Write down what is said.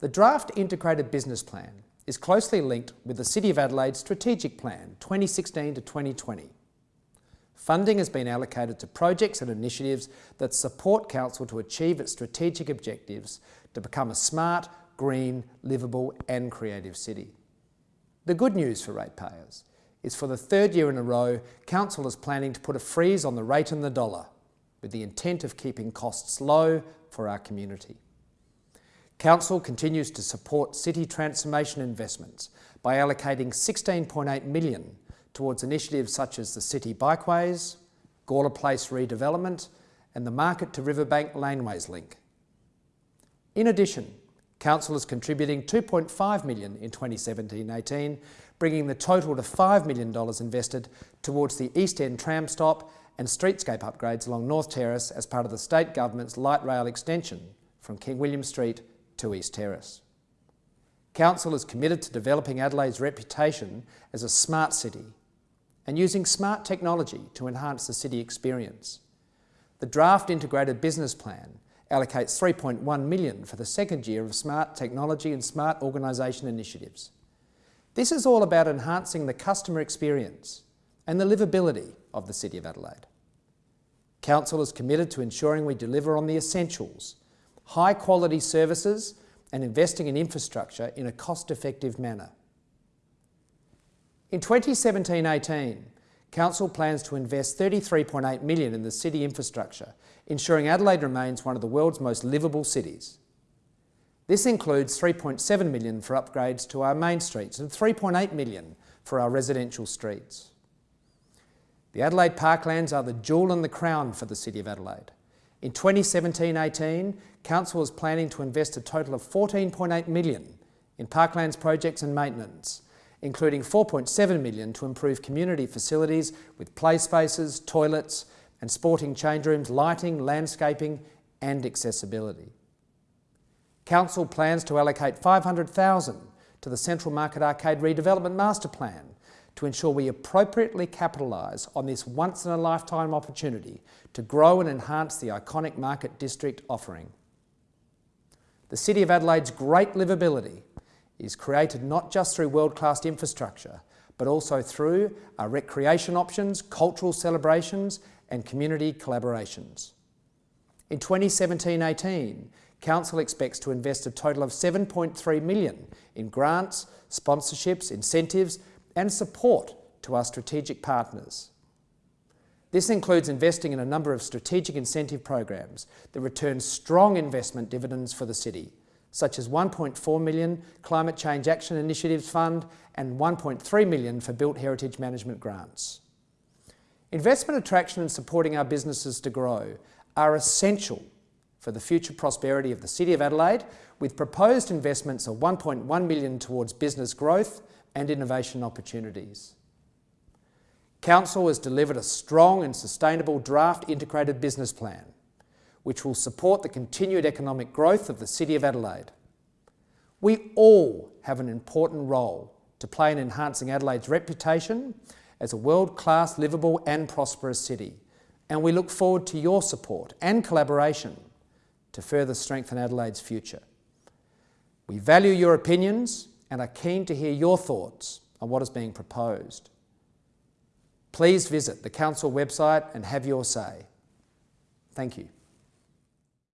The draft integrated business plan is closely linked with the City of Adelaide's strategic plan 2016 to 2020. Funding has been allocated to projects and initiatives that support Council to achieve its strategic objectives to become a smart, green, livable and creative city. The good news for ratepayers is for the third year in a row, Council is planning to put a freeze on the rate and the dollar with the intent of keeping costs low for our community. Council continues to support city transformation investments by allocating 16.8 million towards initiatives such as the City Bikeways, Gawler Place redevelopment and the Market to Riverbank Laneways link. In addition, Council is contributing 2.5 million in 2017-18, bringing the total to $5 million invested towards the East End tram stop and streetscape upgrades along North Terrace as part of the State Government's light rail extension from King William Street to East Terrace. Council is committed to developing Adelaide's reputation as a smart city and using smart technology to enhance the city experience. The draft integrated business plan allocates 3.1 million for the second year of smart technology and smart organisation initiatives. This is all about enhancing the customer experience and the livability of the City of Adelaide. Council is committed to ensuring we deliver on the essentials high quality services and investing in infrastructure in a cost-effective manner. In 2017-18, Council plans to invest 33.8 million in the city infrastructure, ensuring Adelaide remains one of the world's most livable cities. This includes 3.7 million for upgrades to our main streets and 3.8 million for our residential streets. The Adelaide Parklands are the jewel in the crown for the City of Adelaide. In 2017-18, Council is planning to invest a total of 14.8 million in parklands projects and maintenance, including 4.7 million to improve community facilities with play spaces, toilets and sporting change rooms, lighting, landscaping and accessibility. Council plans to allocate 500,000 to the Central Market Arcade Redevelopment Master Plan to ensure we appropriately capitalise on this once-in-a-lifetime opportunity to grow and enhance the iconic Market District offering. The City of Adelaide's great livability is created not just through world-class infrastructure, but also through our recreation options, cultural celebrations and community collaborations. In 2017-18, Council expects to invest a total of 7.3 million in grants, sponsorships, incentives and support to our strategic partners. This includes investing in a number of strategic incentive programs that return strong investment dividends for the city, such as 1.4 million Climate Change Action Initiatives Fund and 1.3 million for Built Heritage Management grants. Investment attraction and supporting our businesses to grow are essential for the future prosperity of the City of Adelaide, with proposed investments of 1.1 million towards business growth and innovation opportunities. Council has delivered a strong and sustainable draft integrated business plan, which will support the continued economic growth of the City of Adelaide. We all have an important role to play in enhancing Adelaide's reputation as a world-class, livable and prosperous city, and we look forward to your support and collaboration to further strengthen Adelaide's future. We value your opinions and are keen to hear your thoughts on what is being proposed. Please visit the Council website and have your say. Thank you.